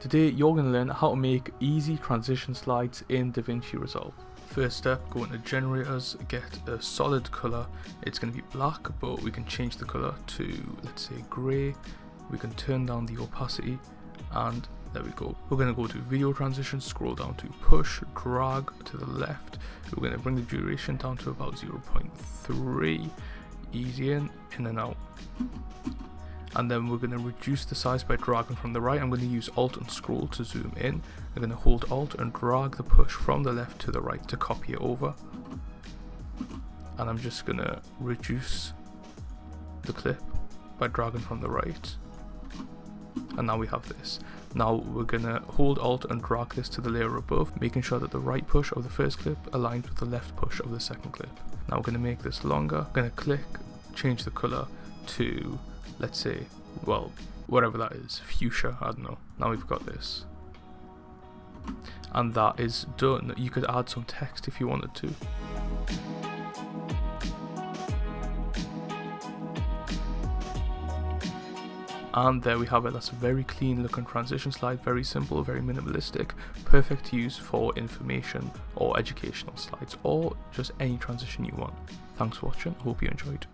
Today you're going to learn how to make easy transition slides in DaVinci Resolve. First step, go into generators, get a solid colour. It's going to be black, but we can change the colour to, let's say, grey. We can turn down the opacity, and there we go. We're going to go to video transition, scroll down to push, drag to the left. We're going to bring the duration down to about 0.3. Easy in, in and out and then we're going to reduce the size by dragging from the right. I'm going to use Alt and scroll to zoom in. I'm going to hold Alt and drag the push from the left to the right to copy it over. And I'm just going to reduce the clip by dragging from the right. And now we have this. Now we're going to hold Alt and drag this to the layer above, making sure that the right push of the first clip aligns with the left push of the second clip. Now we're going to make this longer. I'm going to click, change the color to let's say, well, whatever that is, fuchsia, I don't know. Now we've got this. And that is done. You could add some text if you wanted to. And there we have it, that's a very clean looking transition slide, very simple, very minimalistic, perfect to use for information or educational slides or just any transition you want. Thanks for watching, hope you enjoyed.